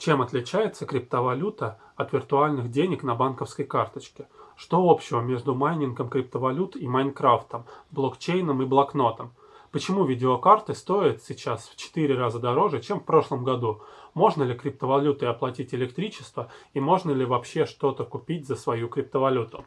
Чем отличается криптовалюта от виртуальных денег на банковской карточке? Что общего между майнингом криптовалют и Майнкрафтом, блокчейном и блокнотом? Почему видеокарты стоят сейчас в 4 раза дороже, чем в прошлом году? Можно ли криптовалютой оплатить электричество и можно ли вообще что-то купить за свою криптовалюту?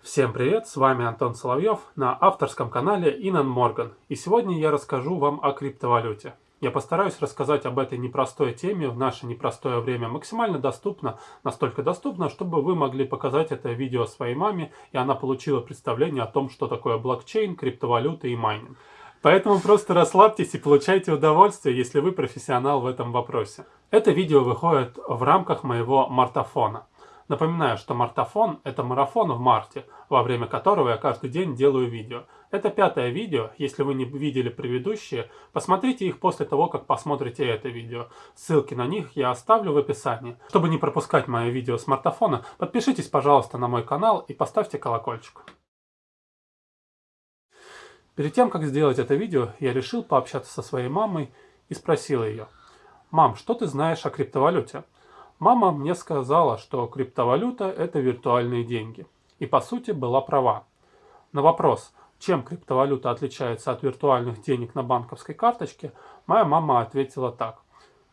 Всем привет, с вами Антон Соловьев на авторском канале Инан Морган. И сегодня я расскажу вам о криптовалюте. Я постараюсь рассказать об этой непростой теме в наше непростое время максимально доступно, настолько доступно, чтобы вы могли показать это видео своей маме, и она получила представление о том, что такое блокчейн, криптовалюта и майнинг. Поэтому просто расслабьтесь и получайте удовольствие, если вы профессионал в этом вопросе. Это видео выходит в рамках моего мартафона. Напоминаю, что мартафон – это марафон в марте, во время которого я каждый день делаю видео. Это пятое видео, если вы не видели предыдущие, посмотрите их после того, как посмотрите это видео. Ссылки на них я оставлю в описании. Чтобы не пропускать мои видео с мартафона, подпишитесь, пожалуйста, на мой канал и поставьте колокольчик. Перед тем, как сделать это видео, я решил пообщаться со своей мамой и спросил ее, «Мам, что ты знаешь о криптовалюте?» Мама мне сказала, что криптовалюта – это виртуальные деньги. И по сути была права. На вопрос, чем криптовалюта отличается от виртуальных денег на банковской карточке, моя мама ответила так.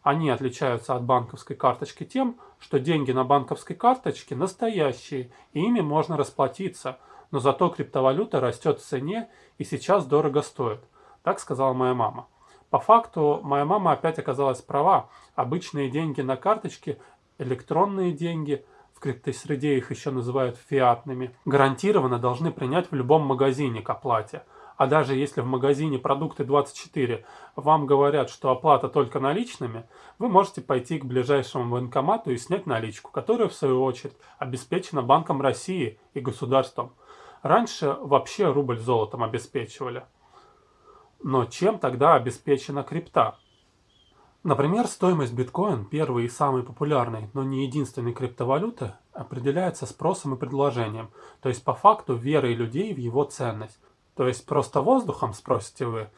Они отличаются от банковской карточки тем, что деньги на банковской карточке настоящие, и ими можно расплатиться, но зато криптовалюта растет в цене и сейчас дорого стоит. Так сказала моя мама. По факту, моя мама опять оказалась права. Обычные деньги на карточке электронные деньги, в криптосреде их еще называют фиатными, гарантированно должны принять в любом магазине к оплате. А даже если в магазине продукты 24 вам говорят, что оплата только наличными, вы можете пойти к ближайшему банкомату и снять наличку, которая в свою очередь обеспечена Банком России и государством. Раньше вообще рубль золотом обеспечивали. Но чем тогда обеспечена крипта? Например, стоимость биткоин, первой и самой популярной, но не единственной криптовалюты, определяется спросом и предложением, то есть по факту верой людей в его ценность. То есть просто воздухом, спросите вы?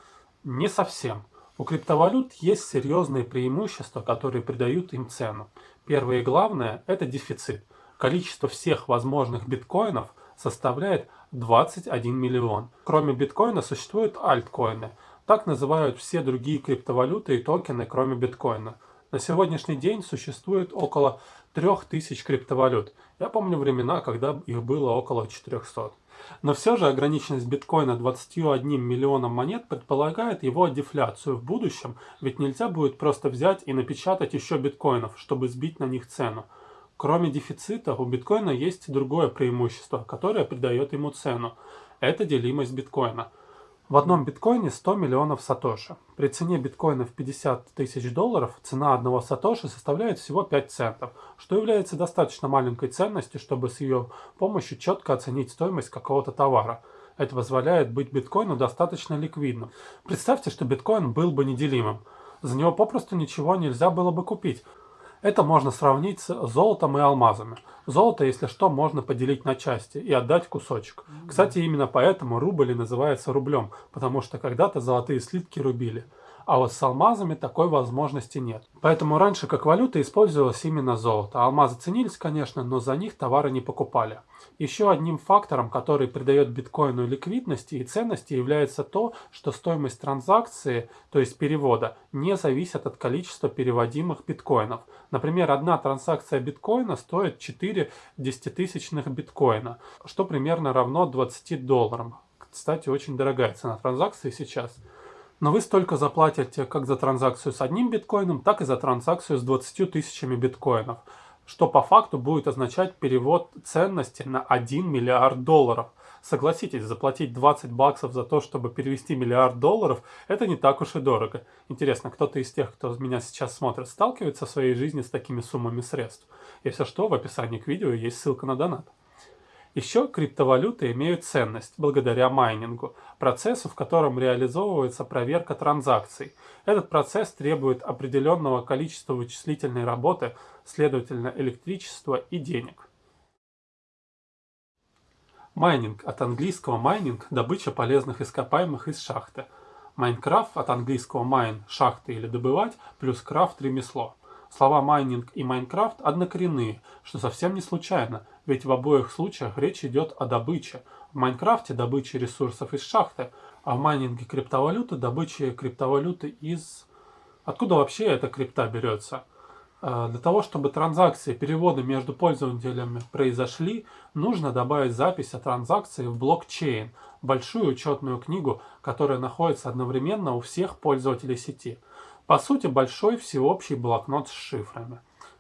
Не совсем. У криптовалют есть серьезные преимущества, которые придают им цену. Первое и главное – это дефицит. Количество всех возможных биткоинов составляет 21 миллион. Кроме биткоина существуют альткоины – так называют все другие криптовалюты и токены, кроме биткоина. На сегодняшний день существует около 3000 криптовалют. Я помню времена, когда их было около 400. Но все же ограниченность биткоина 21 миллионом монет предполагает его дефляцию в будущем, ведь нельзя будет просто взять и напечатать еще биткоинов, чтобы сбить на них цену. Кроме дефицита, у биткоина есть другое преимущество, которое придает ему цену. Это делимость биткоина – в одном биткоине 100 миллионов сатоши. При цене биткоина в 50 тысяч долларов цена одного сатоши составляет всего 5 центов, что является достаточно маленькой ценностью, чтобы с ее помощью четко оценить стоимость какого-то товара. Это позволяет быть биткоину достаточно ликвидным. Представьте, что биткоин был бы неделимым. За него попросту ничего нельзя было бы купить. Это можно сравнить с золотом и алмазами. Золото, если что, можно поделить на части и отдать кусочек. Кстати, именно поэтому рубль и называется рублем, потому что когда-то золотые слитки рубили. А вот с алмазами такой возможности нет. Поэтому раньше как валюта использовалось именно золото. Алмазы ценились, конечно, но за них товары не покупали. Еще одним фактором, который придает биткоину ликвидности и ценности, является то, что стоимость транзакции, то есть перевода, не зависит от количества переводимых биткоинов. Например, одна транзакция биткоина стоит 4 десятитысячных биткоина, что примерно равно 20 долларам. Кстати, очень дорогая цена транзакции сейчас. Но вы столько заплатите как за транзакцию с одним биткоином, так и за транзакцию с 20 тысячами биткоинов, что по факту будет означать перевод ценности на 1 миллиард долларов. Согласитесь, заплатить 20 баксов за то, чтобы перевести миллиард долларов, это не так уж и дорого. Интересно, кто-то из тех, кто меня сейчас смотрит, сталкивается в своей жизни с такими суммами средств? Если что, в описании к видео есть ссылка на донат. Еще криптовалюты имеют ценность благодаря майнингу, процессу, в котором реализовывается проверка транзакций. Этот процесс требует определенного количества вычислительной работы, следовательно электричества и денег. Майнинг от английского майнинг – добыча полезных ископаемых из шахты. Майнкрафт от английского mine – шахты или добывать, плюс крафт – ремесло. Слова майнинг и Майнкрафт однокоренные, что совсем не случайно, ведь в обоих случаях речь идет о добыче. В Майнкрафте добыча ресурсов из шахты, а в майнинге криптовалюты добыча криптовалюты из... Откуда вообще эта крипта берется? А, для того, чтобы транзакции, переводы между пользователями произошли, нужно добавить запись о транзакции в блокчейн, большую учетную книгу, которая находится одновременно у всех пользователей сети – по сути, большой всеобщий блокнот с шифрами.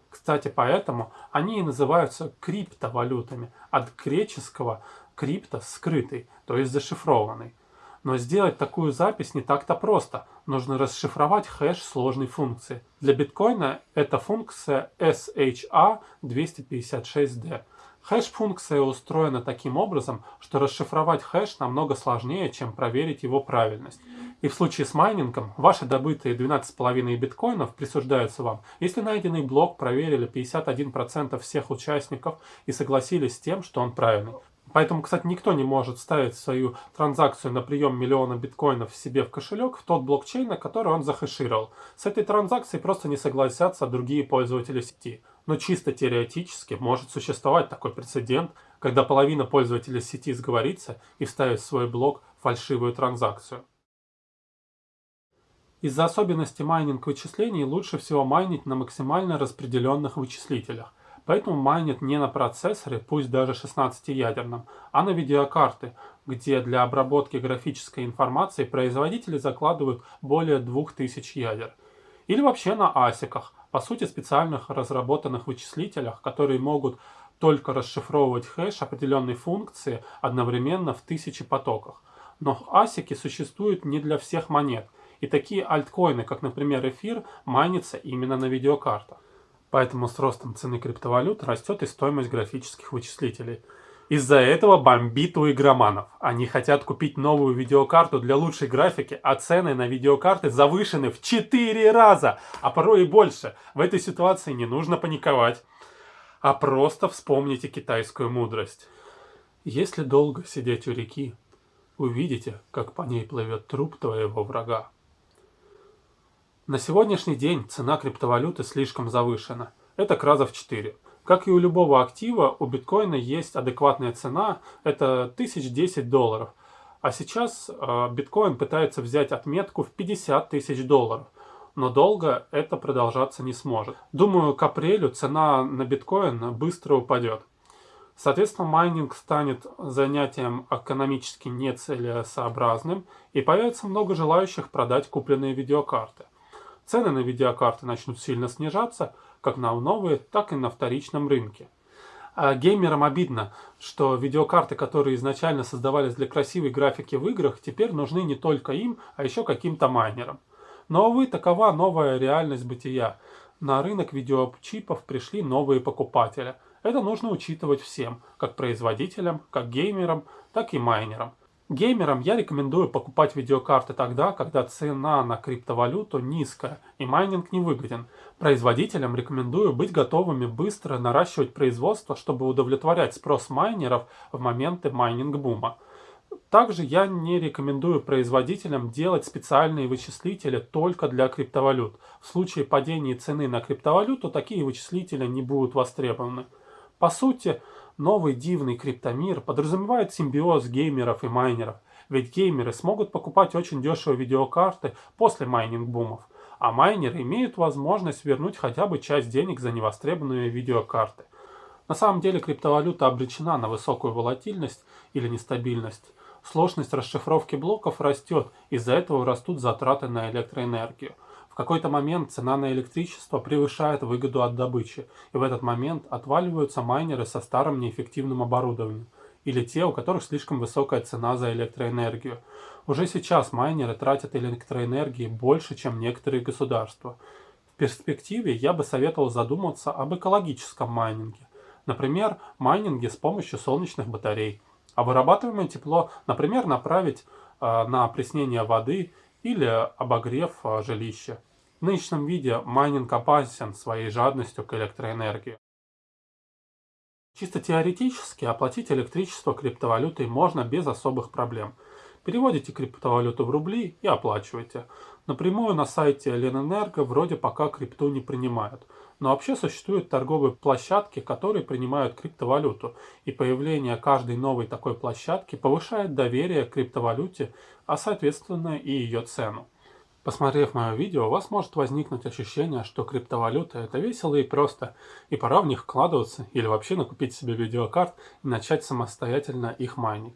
Кстати, поэтому они и называются криптовалютами, от греческого крипто – скрытый, то есть зашифрованный. Но сделать такую запись не так-то просто. Нужно расшифровать хэш сложной функции. Для биткоина это функция SHA-256D. Хэш-функция устроена таким образом, что расшифровать хэш намного сложнее, чем проверить его правильность. И в случае с майнингом ваши добытые 12,5 биткоинов присуждаются вам, если найденный блок проверили 51% всех участников и согласились с тем, что он правильный. Поэтому, кстати, никто не может ставить свою транзакцию на прием миллиона биткоинов себе в кошелек в тот блокчейн, на который он захэшировал. С этой транзакцией просто не согласятся другие пользователи сети. Но чисто теоретически может существовать такой прецедент, когда половина пользователей сети сговорится и вставит в свой блок фальшивую транзакцию. Из-за особенностей майнинг вычислений лучше всего майнить на максимально распределенных вычислителях. Поэтому майнят не на процессоре, пусть даже 16-ядерном, а на видеокарте, где для обработки графической информации производители закладывают более 2000 ядер. Или вообще на асиках, по сути специальных разработанных вычислителях, которые могут только расшифровывать хэш определенной функции одновременно в тысячи потоках. Но асики существуют не для всех монет – и такие альткоины, как, например, эфир, майнятся именно на видеокартах. Поэтому с ростом цены криптовалют растет и стоимость графических вычислителей. Из-за этого бомбит у игроманов. Они хотят купить новую видеокарту для лучшей графики, а цены на видеокарты завышены в 4 раза, а порой и больше. В этой ситуации не нужно паниковать, а просто вспомните китайскую мудрость. Если долго сидеть у реки, увидите, как по ней плывет труп твоего врага. На сегодняшний день цена криптовалюты слишком завышена. Это к раза в 4. Как и у любого актива, у биткоина есть адекватная цена, это 1010 долларов. А сейчас э, биткоин пытается взять отметку в 50 тысяч долларов. Но долго это продолжаться не сможет. Думаю, к апрелю цена на биткоин быстро упадет. Соответственно, майнинг станет занятием экономически нецелесообразным и появится много желающих продать купленные видеокарты. Цены на видеокарты начнут сильно снижаться, как на новые, так и на вторичном рынке. А геймерам обидно, что видеокарты, которые изначально создавались для красивой графики в играх, теперь нужны не только им, а еще каким-то майнерам. Но, увы, такова новая реальность бытия. На рынок видеочипов пришли новые покупатели. Это нужно учитывать всем, как производителям, как геймерам, так и майнерам. Геймерам я рекомендую покупать видеокарты тогда, когда цена на криптовалюту низкая и майнинг не выгоден. Производителям рекомендую быть готовыми быстро наращивать производство, чтобы удовлетворять спрос майнеров в моменты майнинг-бума. Также я не рекомендую производителям делать специальные вычислители только для криптовалют. В случае падения цены на криптовалюту такие вычислители не будут востребованы. По сути, Новый дивный криптомир подразумевает симбиоз геймеров и майнеров, ведь геймеры смогут покупать очень дешевые видеокарты после майнинг-бумов, а майнеры имеют возможность вернуть хотя бы часть денег за невостребованные видеокарты. На самом деле криптовалюта обречена на высокую волатильность или нестабильность. Сложность расшифровки блоков растет, из-за этого растут затраты на электроэнергию какой-то момент цена на электричество превышает выгоду от добычи, и в этот момент отваливаются майнеры со старым неэффективным оборудованием, или те, у которых слишком высокая цена за электроэнергию. Уже сейчас майнеры тратят электроэнергии больше, чем некоторые государства. В перспективе я бы советовал задуматься об экологическом майнинге. Например, майнинге с помощью солнечных батарей. А вырабатываемое тепло, например, направить э, на опреснение воды или обогрев э, жилища. В нынешнем виде майнинг опасен своей жадностью к электроэнергии. Чисто теоретически оплатить электричество криптовалютой можно без особых проблем. Переводите криптовалюту в рубли и оплачиваете. Напрямую на сайте Ленэнерго вроде пока крипту не принимают. Но вообще существуют торговые площадки, которые принимают криптовалюту. И появление каждой новой такой площадки повышает доверие к криптовалюте, а соответственно и ее цену. Посмотрев мое видео, у вас может возникнуть ощущение, что криптовалюта это весело и просто, и пора в них вкладываться или вообще накупить себе видеокарт и начать самостоятельно их майнить.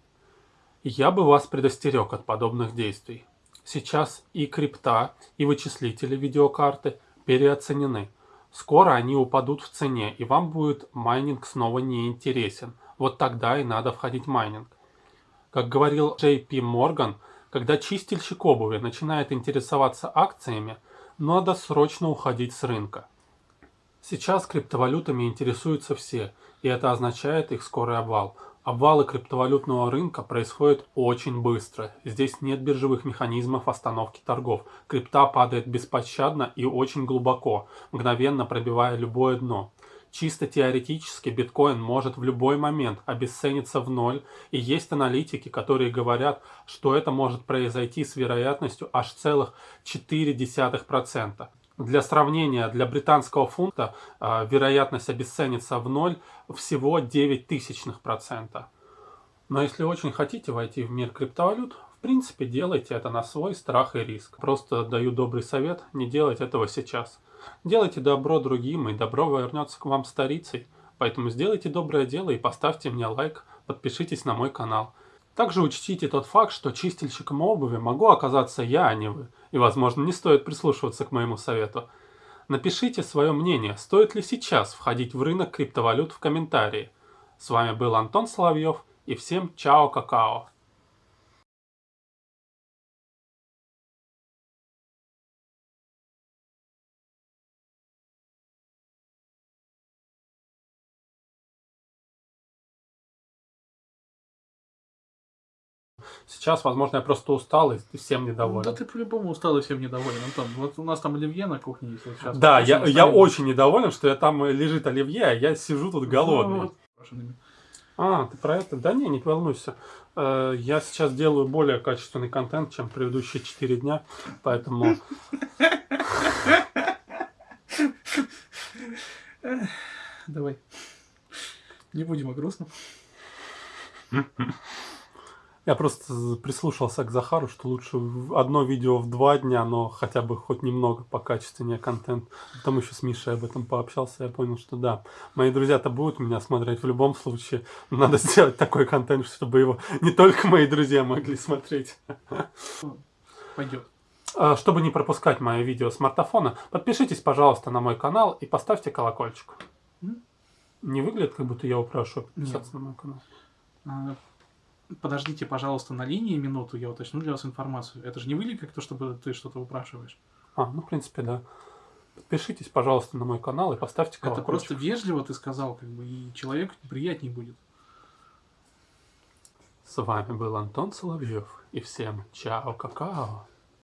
Я бы вас предостерег от подобных действий. Сейчас и крипта, и вычислители видеокарты переоценены. Скоро они упадут в цене, и вам будет майнинг снова не интересен. Вот тогда и надо входить в майнинг. Как говорил Пи Морган, когда чистильщик обуви начинает интересоваться акциями, надо срочно уходить с рынка. Сейчас криптовалютами интересуются все, и это означает их скорый обвал. Обвалы криптовалютного рынка происходят очень быстро. Здесь нет биржевых механизмов остановки торгов. Крипта падает беспощадно и очень глубоко, мгновенно пробивая любое дно. Чисто теоретически биткоин может в любой момент обесцениться в ноль, и есть аналитики, которые говорят, что это может произойти с вероятностью аж целых 0,4%. Для сравнения, для британского фунта э, вероятность обесцениться в ноль всего 9 тысячных процента. Но если очень хотите войти в мир криптовалют, в принципе делайте это на свой страх и риск. Просто даю добрый совет не делать этого сейчас. Делайте добро другим, и добро вернется к вам старицей. Поэтому сделайте доброе дело и поставьте мне лайк, подпишитесь на мой канал. Также учтите тот факт, что чистильщиком обуви могу оказаться я, а не вы. И, возможно, не стоит прислушиваться к моему совету. Напишите свое мнение, стоит ли сейчас входить в рынок криптовалют в комментарии. С вами был Антон Соловьев и всем чао-какао. Сейчас, возможно, я просто устал и всем недоволен. Да ты по-любому устал и всем недоволен, Антон. Вот у нас там оливье на кухне есть. Вот сейчас да, я, я очень недоволен, что я там лежит оливье, а я сижу тут голодный. Ну, а, ты про это? Да не, не волнуйся. Э, я сейчас делаю более качественный контент, чем предыдущие 4 дня, поэтому... Давай. Не будем о грустном. Я просто прислушался к Захару, что лучше одно видео в два дня, но хотя бы хоть немного покачественнее контент. Потом еще с Мишей об этом пообщался, я понял, что да, мои друзья-то будут меня смотреть в любом случае. Надо сделать такой контент, чтобы его не только мои друзья могли смотреть. Пойдет. А, чтобы не пропускать мои видео с смартфона, подпишитесь, пожалуйста, на мой канал и поставьте колокольчик. Не выглядит, как будто я упрашиваю подписаться Нет. на мой канал. Подождите, пожалуйста, на линии минуту, я уточню для вас информацию. Это же не выглядит как то, чтобы ты что-то упрашиваешь. А, ну, в принципе, да. Подпишитесь, пожалуйста, на мой канал и поставьте колокольчик. Это просто вежливо ты сказал, как бы, и человеку приятнее будет. С вами был Антон Соловьев, и всем чао, какао.